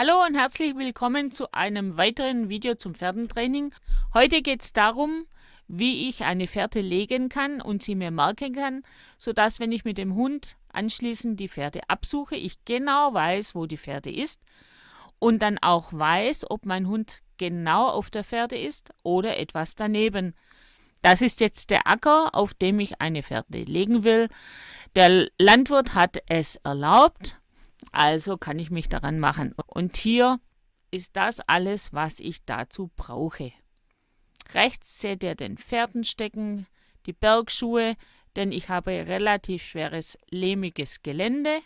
Hallo und herzlich willkommen zu einem weiteren Video zum Pferdentraining. Heute geht es darum, wie ich eine Fährte legen kann und sie mir merken kann, sodass wenn ich mit dem Hund anschließend die Fährte absuche, ich genau weiß, wo die Fährte ist und dann auch weiß, ob mein Hund genau auf der Fährte ist oder etwas daneben. Das ist jetzt der Acker, auf dem ich eine Fährte legen will. Der Landwirt hat es erlaubt, also kann ich mich daran machen. Und hier ist das alles, was ich dazu brauche. Rechts seht ihr den Pferdenstecken, die Bergschuhe, denn ich habe relativ schweres, lehmiges Gelände.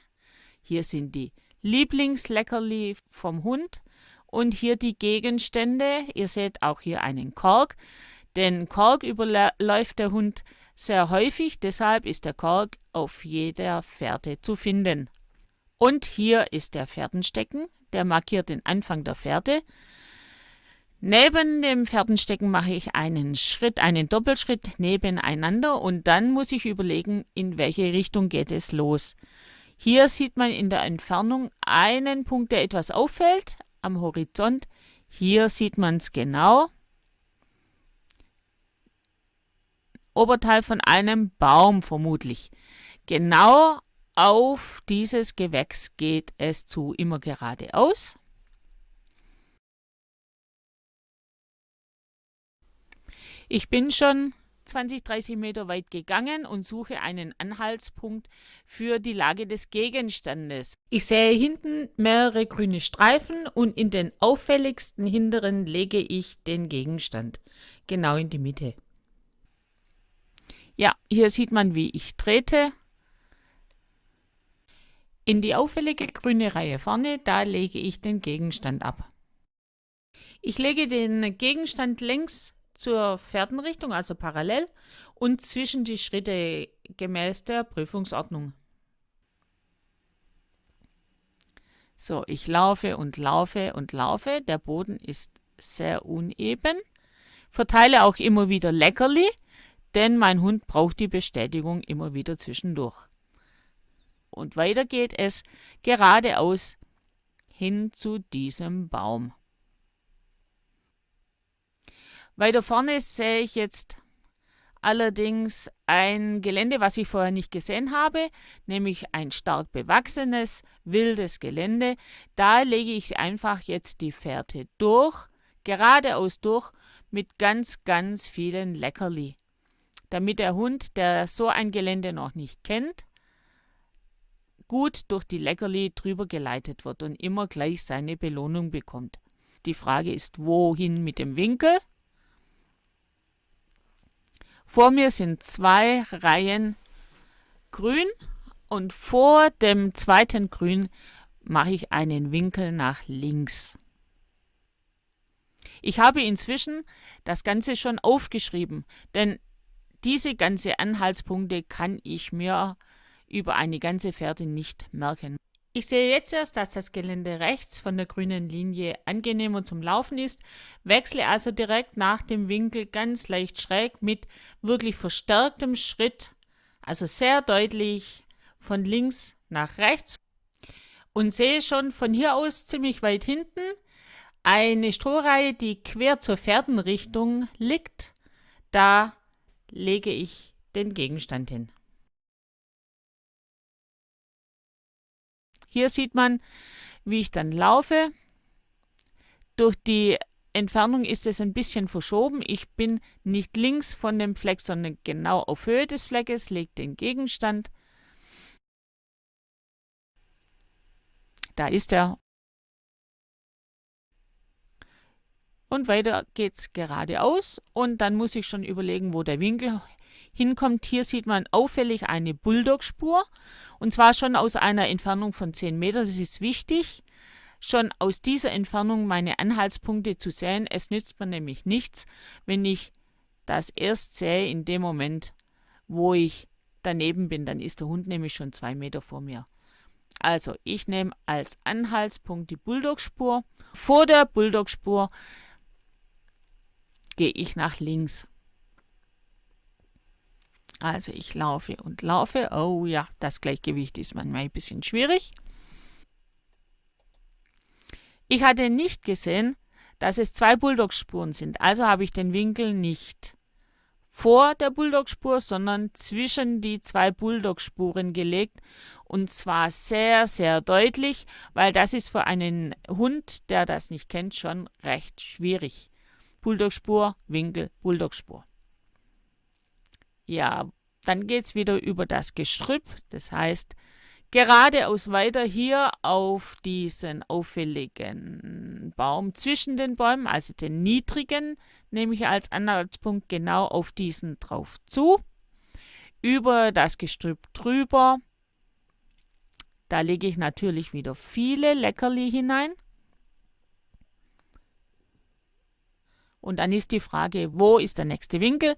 Hier sind die Lieblingsleckerli vom Hund und hier die Gegenstände. Ihr seht auch hier einen Kork. Den Kork überläuft der Hund sehr häufig, deshalb ist der Kork auf jeder Fährte zu finden. Und hier ist der Fährtenstecken, der markiert den Anfang der Fährte. Neben dem Fährtenstecken mache ich einen Schritt, einen Doppelschritt nebeneinander und dann muss ich überlegen, in welche Richtung geht es los. Hier sieht man in der Entfernung einen Punkt, der etwas auffällt am Horizont. Hier sieht man es genau. Oberteil von einem Baum vermutlich. Genau auf dieses Gewächs geht es zu, immer geradeaus. Ich bin schon 20, 30 Meter weit gegangen und suche einen Anhaltspunkt für die Lage des Gegenstandes. Ich sehe hinten mehrere grüne Streifen und in den auffälligsten hinteren lege ich den Gegenstand genau in die Mitte. Ja, hier sieht man, wie ich trete. In die auffällige grüne Reihe vorne, da lege ich den Gegenstand ab. Ich lege den Gegenstand längs zur Fährtenrichtung, also parallel, und zwischen die Schritte gemäß der Prüfungsordnung. So, ich laufe und laufe und laufe. Der Boden ist sehr uneben. Verteile auch immer wieder Leckerli, denn mein Hund braucht die Bestätigung immer wieder zwischendurch. Und weiter geht es geradeaus hin zu diesem Baum. Weiter vorne sehe ich jetzt allerdings ein Gelände, was ich vorher nicht gesehen habe, nämlich ein stark bewachsenes, wildes Gelände. Da lege ich einfach jetzt die Fährte durch, geradeaus durch, mit ganz, ganz vielen Leckerli. Damit der Hund, der so ein Gelände noch nicht kennt, gut durch die Leckerli drüber geleitet wird und immer gleich seine Belohnung bekommt. Die Frage ist, wohin mit dem Winkel? Vor mir sind zwei Reihen grün und vor dem zweiten Grün mache ich einen Winkel nach links. Ich habe inzwischen das Ganze schon aufgeschrieben, denn diese ganze Anhaltspunkte kann ich mir über eine ganze Fährte nicht merken. Ich sehe jetzt erst, dass das Gelände rechts von der grünen Linie angenehmer zum Laufen ist, wechsle also direkt nach dem Winkel ganz leicht schräg mit wirklich verstärktem Schritt, also sehr deutlich von links nach rechts und sehe schon von hier aus ziemlich weit hinten eine Strohreihe, die quer zur Pferdenrichtung liegt. Da lege ich den Gegenstand hin. Hier sieht man, wie ich dann laufe. Durch die Entfernung ist es ein bisschen verschoben. Ich bin nicht links von dem Fleck, sondern genau auf Höhe des Fleckes, lege den Gegenstand. Da ist er. Und weiter geht es geradeaus und dann muss ich schon überlegen, wo der Winkel hinkommt. Hier sieht man auffällig eine Bulldog-Spur und zwar schon aus einer Entfernung von 10 Metern. Das ist wichtig, schon aus dieser Entfernung meine Anhaltspunkte zu sehen. Es nützt mir nämlich nichts, wenn ich das erst sehe in dem Moment, wo ich daneben bin. Dann ist der Hund nämlich schon zwei Meter vor mir. Also ich nehme als Anhaltspunkt die Bulldog-Spur. Vor der Bulldog-Spur gehe ich nach links. Also ich laufe und laufe. Oh ja, das Gleichgewicht ist manchmal ein bisschen schwierig. Ich hatte nicht gesehen, dass es zwei Bulldog-Spuren sind, also habe ich den Winkel nicht vor der Bulldog-Spur, sondern zwischen die zwei Bulldog-Spuren gelegt und zwar sehr, sehr deutlich, weil das ist für einen Hund, der das nicht kennt, schon recht schwierig. Bulldog-Spur, Winkel, Bulldog-Spur. Ja, dann geht es wieder über das Gestrüpp, das heißt geradeaus weiter hier auf diesen auffälligen Baum zwischen den Bäumen, also den niedrigen, nehme ich als Anhaltspunkt genau auf diesen drauf zu, über das Gestrüpp drüber. Da lege ich natürlich wieder viele Leckerli hinein. Und dann ist die Frage, wo ist der nächste Winkel?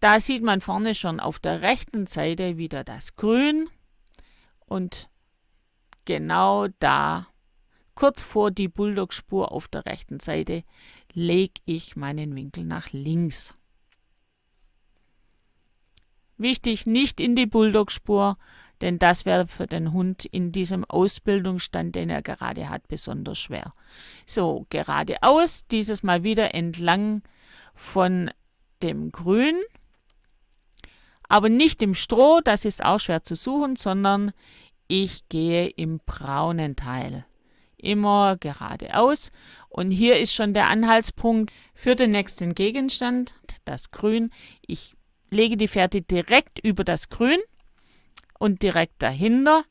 Da sieht man vorne schon auf der rechten Seite wieder das Grün und genau da, kurz vor die Bulldog-Spur auf der rechten Seite, lege ich meinen Winkel nach links. Wichtig, nicht in die Bulldog-Spur, denn das wäre für den Hund in diesem Ausbildungsstand, den er gerade hat, besonders schwer. So, geradeaus, dieses Mal wieder entlang von dem Grün aber nicht im Stroh, das ist auch schwer zu suchen, sondern ich gehe im braunen Teil. Immer geradeaus. Und hier ist schon der Anhaltspunkt für den nächsten Gegenstand, das Grün. Ich lege die Fährte direkt über das Grün und direkt dahinter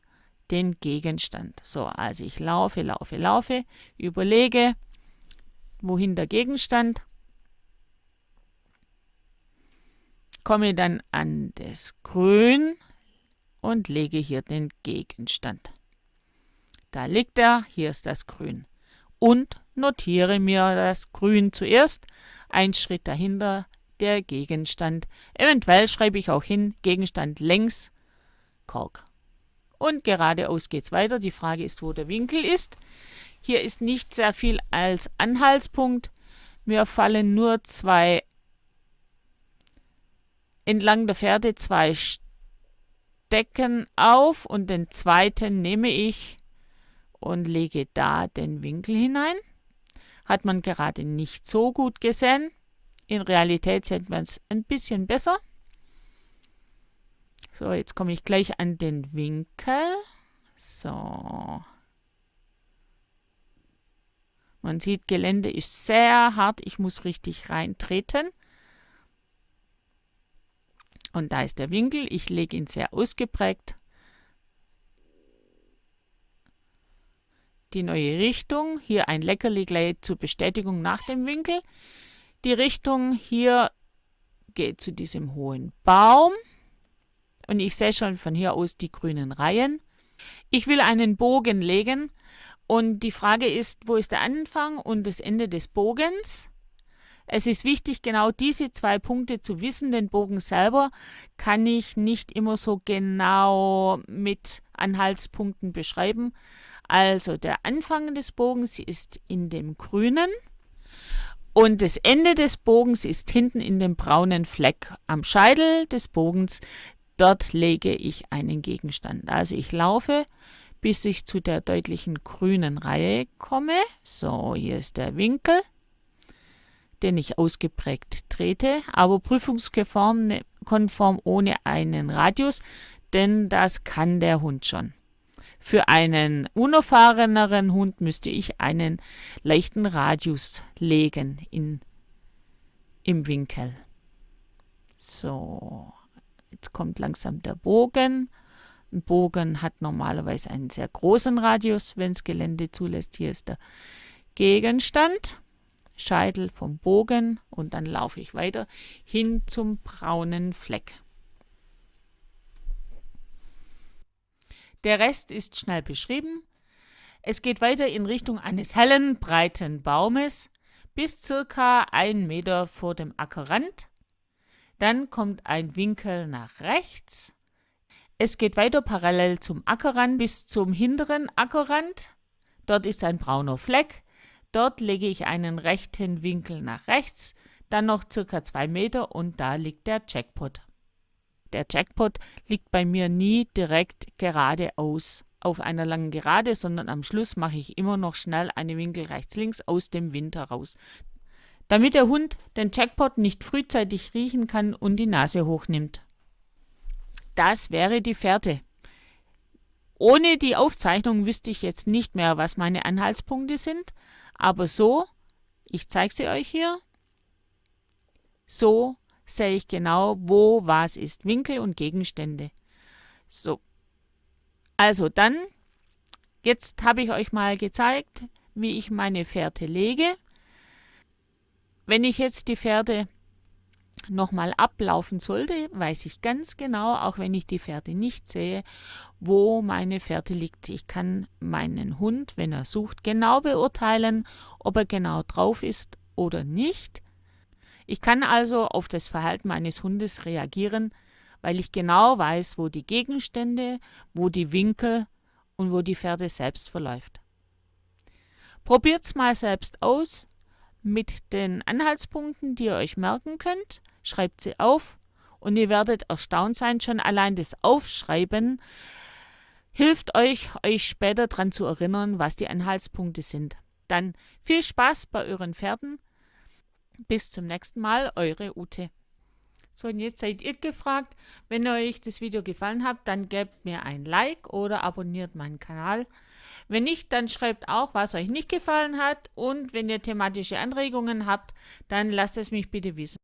den Gegenstand. So, also ich laufe, laufe, laufe, überlege, wohin der Gegenstand komme dann an das Grün und lege hier den Gegenstand. Da liegt er, hier ist das Grün. Und notiere mir das Grün zuerst, ein Schritt dahinter der Gegenstand. Eventuell schreibe ich auch hin, Gegenstand längs, Kork. Und geradeaus geht es weiter. Die Frage ist, wo der Winkel ist. Hier ist nicht sehr viel als Anhaltspunkt. Mir fallen nur zwei entlang der Pferde zwei Stecken auf und den zweiten nehme ich und lege da den Winkel hinein. Hat man gerade nicht so gut gesehen. In Realität sieht man es ein bisschen besser. So, jetzt komme ich gleich an den Winkel. So. Man sieht, Gelände ist sehr hart. Ich muss richtig reintreten. Und da ist der Winkel. Ich lege ihn sehr ausgeprägt. Die neue Richtung. Hier ein Leckerli gleich zur Bestätigung nach dem Winkel. Die Richtung hier geht zu diesem hohen Baum. Und ich sehe schon von hier aus die grünen Reihen. Ich will einen Bogen legen. Und die Frage ist, wo ist der Anfang und das Ende des Bogens? Es ist wichtig, genau diese zwei Punkte zu wissen. Den Bogen selber kann ich nicht immer so genau mit Anhaltspunkten beschreiben. Also der Anfang des Bogens ist in dem grünen und das Ende des Bogens ist hinten in dem braunen Fleck am Scheitel des Bogens. Dort lege ich einen Gegenstand. Also ich laufe, bis ich zu der deutlichen grünen Reihe komme. So, hier ist der Winkel den ich ausgeprägt trete, aber prüfungskonform ne, ohne einen Radius, denn das kann der Hund schon. Für einen unerfahreneren Hund müsste ich einen leichten Radius legen in, im Winkel. So, kommt langsam der Bogen. Ein Bogen hat normalerweise einen sehr großen Radius, wenn es Gelände zulässt. Hier ist der Gegenstand. Scheitel vom Bogen und dann laufe ich weiter hin zum braunen Fleck. Der Rest ist schnell beschrieben. Es geht weiter in Richtung eines hellen, breiten Baumes bis circa ein Meter vor dem Ackerrand. Dann kommt ein Winkel nach rechts. Es geht weiter parallel zum Ackerrand bis zum hinteren Ackerrand. Dort ist ein brauner Fleck. Dort lege ich einen rechten Winkel nach rechts, dann noch circa zwei Meter und da liegt der Jackpot. Der Jackpot liegt bei mir nie direkt geradeaus auf einer langen Gerade, sondern am Schluss mache ich immer noch schnell eine Winkel rechts-links aus dem Wind heraus, damit der Hund den Jackpot nicht frühzeitig riechen kann und die Nase hochnimmt. Das wäre die Fährte. Ohne die Aufzeichnung wüsste ich jetzt nicht mehr, was meine Anhaltspunkte sind, aber so, ich zeige sie euch hier, so sehe ich genau, wo was ist, Winkel und Gegenstände. So, also dann, jetzt habe ich euch mal gezeigt, wie ich meine Fährte lege. Wenn ich jetzt die Fährte nochmal ablaufen sollte, weiß ich ganz genau, auch wenn ich die Fährte nicht sehe, wo meine Fährte liegt. Ich kann meinen Hund, wenn er sucht, genau beurteilen, ob er genau drauf ist oder nicht. Ich kann also auf das Verhalten meines Hundes reagieren, weil ich genau weiß, wo die Gegenstände, wo die Winkel und wo die Fährte selbst verläuft. Probiert's mal selbst aus mit den Anhaltspunkten, die ihr euch merken könnt. Schreibt sie auf und ihr werdet erstaunt sein, schon allein das Aufschreiben hilft euch, euch später daran zu erinnern, was die Anhaltspunkte sind. Dann viel Spaß bei euren Pferden bis zum nächsten Mal, eure Ute. So, und jetzt seid ihr gefragt. Wenn euch das Video gefallen hat, dann gebt mir ein Like oder abonniert meinen Kanal. Wenn nicht, dann schreibt auch, was euch nicht gefallen hat. Und wenn ihr thematische Anregungen habt, dann lasst es mich bitte wissen.